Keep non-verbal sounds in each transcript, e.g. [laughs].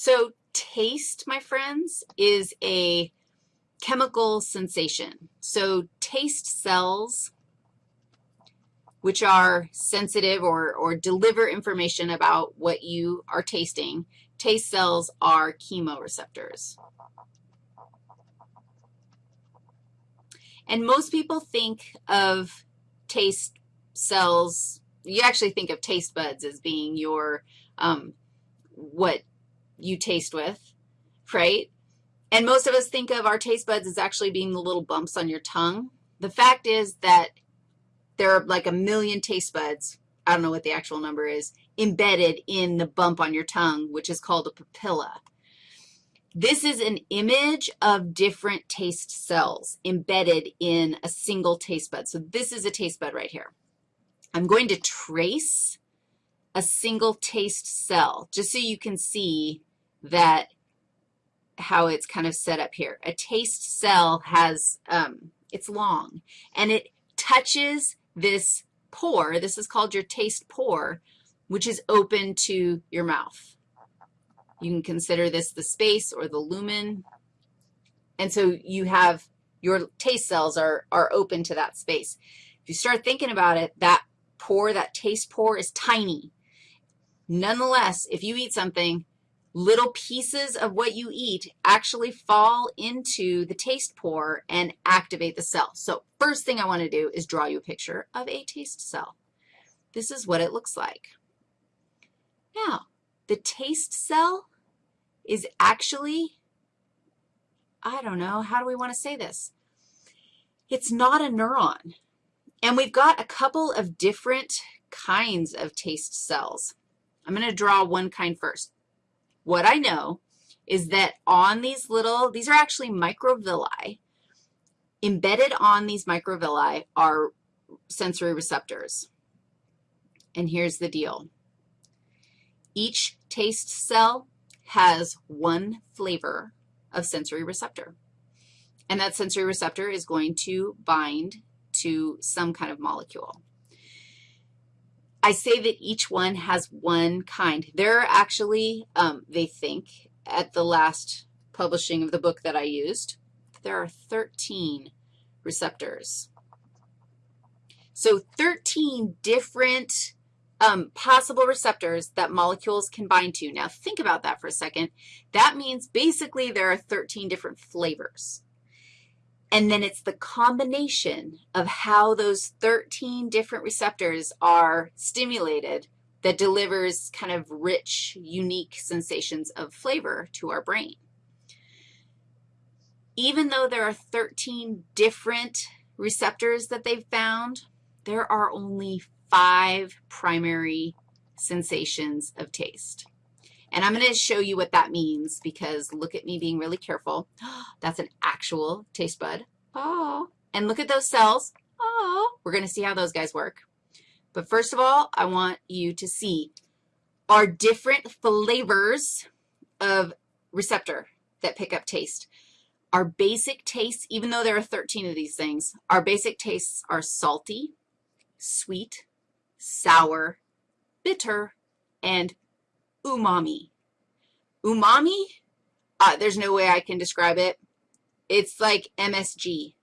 So taste, my friends, is a chemical sensation. So taste cells, which are sensitive or, or deliver information about what you are tasting, taste cells are chemoreceptors. And most people think of taste cells, you actually think of taste buds as being your, um, what you taste with, right? And most of us think of our taste buds as actually being the little bumps on your tongue. The fact is that there are like a million taste buds, I don't know what the actual number is, embedded in the bump on your tongue, which is called a papilla. This is an image of different taste cells embedded in a single taste bud. So this is a taste bud right here. I'm going to trace a single taste cell just so you can see that how it's kind of set up here. A taste cell has, um, it's long, and it touches this pore. This is called your taste pore, which is open to your mouth. You can consider this the space or the lumen. And so you have your taste cells are, are open to that space. If you start thinking about it, that pore, that taste pore is tiny. Nonetheless, if you eat something little pieces of what you eat actually fall into the taste pore and activate the cell. So first thing I want to do is draw you a picture of a taste cell. This is what it looks like. Now, the taste cell is actually, I don't know, how do we want to say this? It's not a neuron. And we've got a couple of different kinds of taste cells. I'm going to draw one kind first. What I know is that on these little, these are actually microvilli. Embedded on these microvilli are sensory receptors. And here's the deal. Each taste cell has one flavor of sensory receptor. And that sensory receptor is going to bind to some kind of molecule. I say that each one has one kind. There are actually, um, they think, at the last publishing of the book that I used, there are 13 receptors. So 13 different um, possible receptors that molecules can bind to. Now, think about that for a second. That means basically there are 13 different flavors. And then it's the combination of how those 13 different receptors are stimulated that delivers kind of rich, unique sensations of flavor to our brain. Even though there are 13 different receptors that they've found, there are only five primary sensations of taste. And I'm going to show you what that means because look at me being really careful. [gasps] That's an actual taste bud. Oh. And look at those cells. Oh. We're going to see how those guys work. But first of all, I want you to see our different flavors of receptor that pick up taste. Our basic tastes, even though there are 13 of these things, our basic tastes are salty, sweet, sour, bitter, and umami. Umami, uh, there's no way I can describe it. It's like MSG.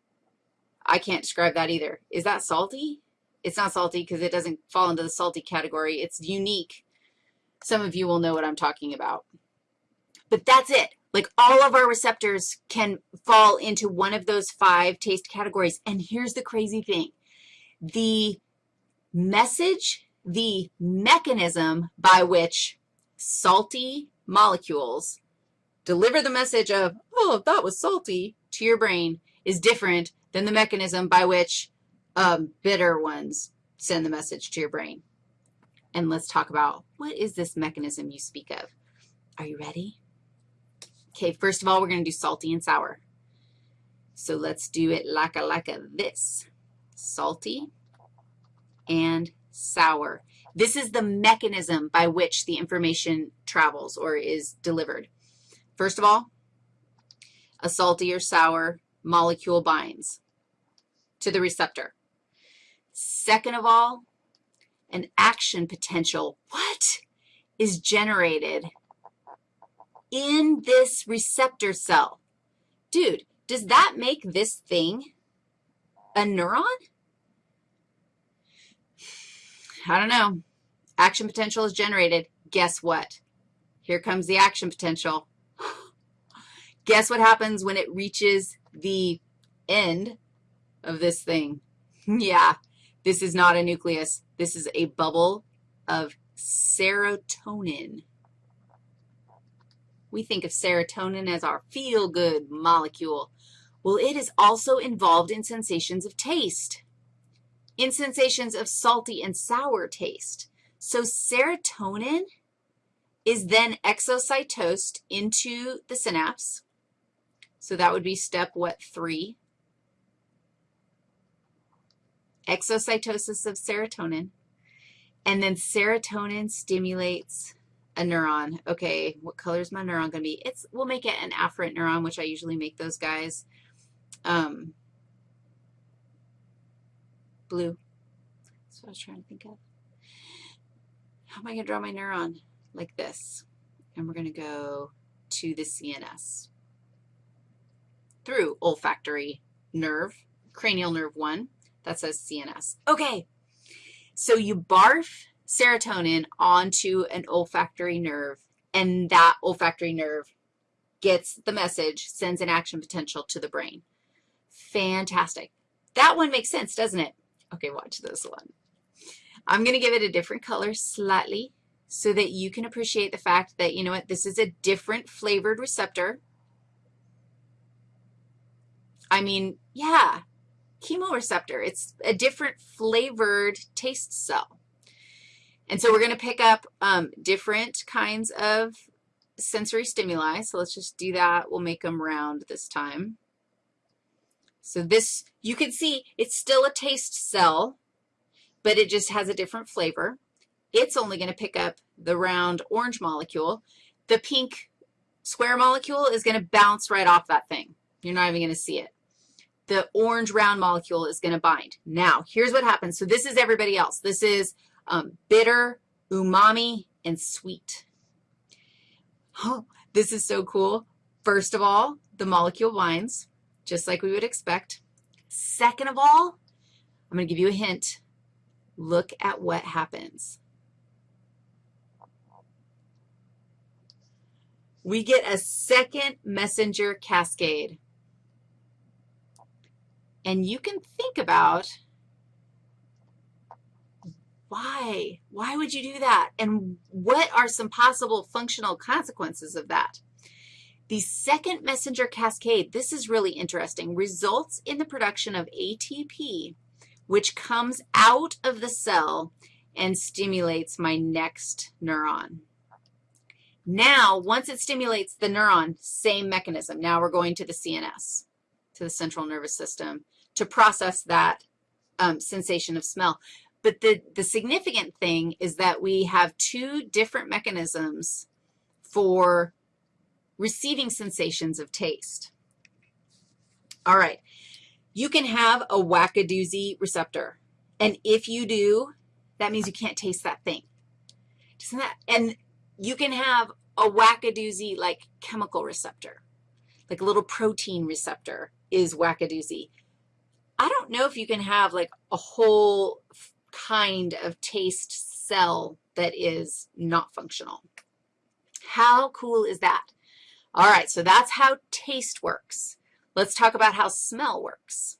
I can't describe that either. Is that salty? It's not salty because it doesn't fall into the salty category. It's unique. Some of you will know what I'm talking about. But that's it. Like all of our receptors can fall into one of those five taste categories. And here's the crazy thing. The message, the mechanism by which salty molecules deliver the message of, oh, that was salty, to your brain is different than the mechanism by which um, bitter ones send the message to your brain. And let's talk about what is this mechanism you speak of. Are you ready? Okay, first of all, we're going to do salty and sour. So let's do it like a, like a this, salty and sour. This is the mechanism by which the information travels or is delivered. First of all, a salty or sour molecule binds to the receptor. Second of all, an action potential, what, is generated in this receptor cell. Dude, does that make this thing a neuron? I don't know. Action potential is generated. Guess what? Here comes the action potential. [laughs] Guess what happens when it reaches the end of this thing? Hmm. yeah, this is not a nucleus. This is a bubble of serotonin. We think of serotonin as our feel-good molecule. Well, it is also involved in sensations of taste, in sensations of salty and sour taste. So serotonin is then exocytosed into the synapse. So that would be step, what, three? Exocytosis of serotonin. And then serotonin stimulates a neuron. Okay, what color is my neuron going to be? It's, we'll make it an afferent neuron, which I usually make those guys um, blue. That's what I was trying to think of. How am I going to draw my neuron? Like this. And we're going to go to the CNS through olfactory nerve, cranial nerve 1. That says CNS. Okay, so you barf serotonin onto an olfactory nerve, and that olfactory nerve gets the message, sends an action potential to the brain. Fantastic. That one makes sense, doesn't it? Okay, watch this one. I'm going to give it a different color slightly so that you can appreciate the fact that, you know what, this is a different flavored receptor. I mean, yeah, chemoreceptor. It's a different flavored taste cell. And so we're going to pick up um, different kinds of sensory stimuli. So let's just do that. We'll make them round this time. So this, you can see it's still a taste cell, but it just has a different flavor. It's only going to pick up the round orange molecule. The pink square molecule is going to bounce right off that thing. You're not even going to see it the orange round molecule is going to bind. Now, here's what happens. So this is everybody else. This is um, bitter, umami, and sweet. Oh, this is so cool. First of all, the molecule binds, just like we would expect. Second of all, I'm going to give you a hint. Look at what happens. We get a second messenger cascade. And you can think about why? Why would you do that? And what are some possible functional consequences of that? The second messenger cascade, this is really interesting, results in the production of ATP, which comes out of the cell and stimulates my next neuron. Now, once it stimulates the neuron, same mechanism. Now we're going to the CNS, to the central nervous system to process that um, sensation of smell. But the, the significant thing is that we have two different mechanisms for receiving sensations of taste. All right. You can have a wackodoozy receptor. And if you do, that means you can't taste that thing. Doesn't that? And you can have a wackodoozy like chemical receptor, like a little protein receptor is wackodoozy. I don't know if you can have like a whole kind of taste cell that is not functional. How cool is that? All right, so that's how taste works. Let's talk about how smell works.